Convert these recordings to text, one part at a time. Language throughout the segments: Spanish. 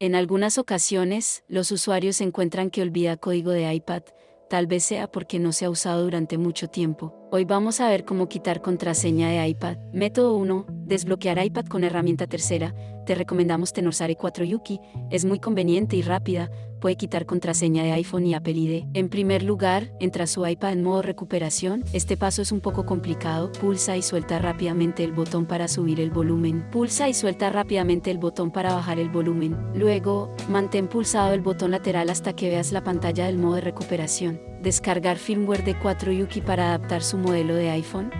En algunas ocasiones, los usuarios encuentran que olvida código de iPad, tal vez sea porque no se ha usado durante mucho tiempo. Hoy vamos a ver cómo quitar contraseña de iPad. Método 1. Desbloquear iPad con herramienta tercera. Te recomendamos Tenorsare 4 Yuki, es muy conveniente y rápida, puede quitar contraseña de iPhone y Apple ID. En primer lugar, entra su iPad en modo recuperación. Este paso es un poco complicado. Pulsa y suelta rápidamente el botón para subir el volumen. Pulsa y suelta rápidamente el botón para bajar el volumen. Luego, mantén pulsado el botón lateral hasta que veas la pantalla del modo de recuperación. Descargar firmware de 4 Yuki para adaptar su modelo de iPhone.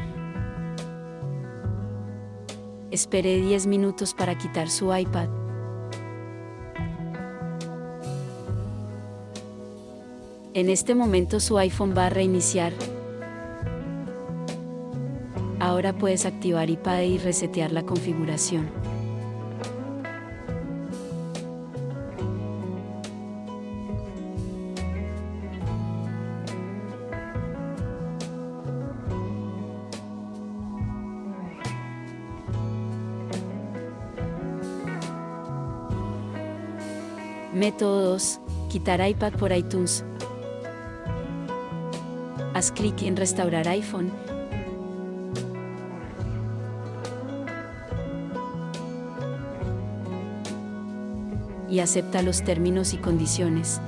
Espere 10 minutos para quitar su iPad. En este momento su iPhone va a reiniciar. Ahora puedes activar iPad y resetear la configuración. Método 2. Quitar iPad por iTunes. Haz clic en Restaurar iPhone. Y acepta los términos y condiciones.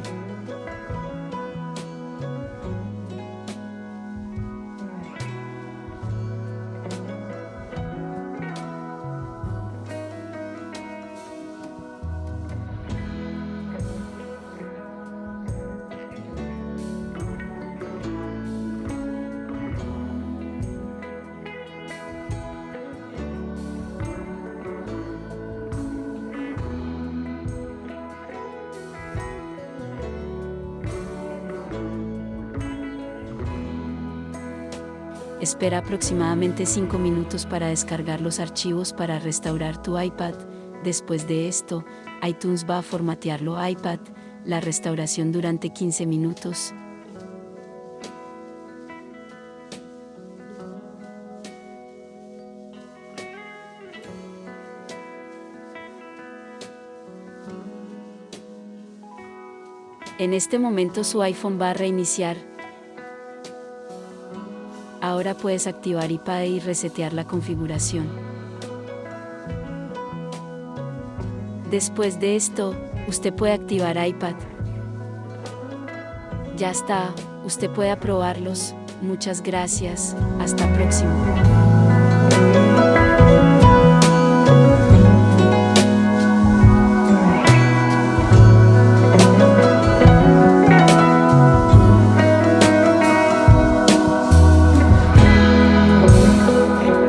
Espera aproximadamente 5 minutos para descargar los archivos para restaurar tu iPad. Después de esto, iTunes va a formatearlo iPad, la restauración durante 15 minutos. En este momento su iPhone va a reiniciar, Ahora puedes activar iPad y resetear la configuración. Después de esto, usted puede activar iPad. Ya está, usted puede aprobarlos. Muchas gracias. Hasta próximo.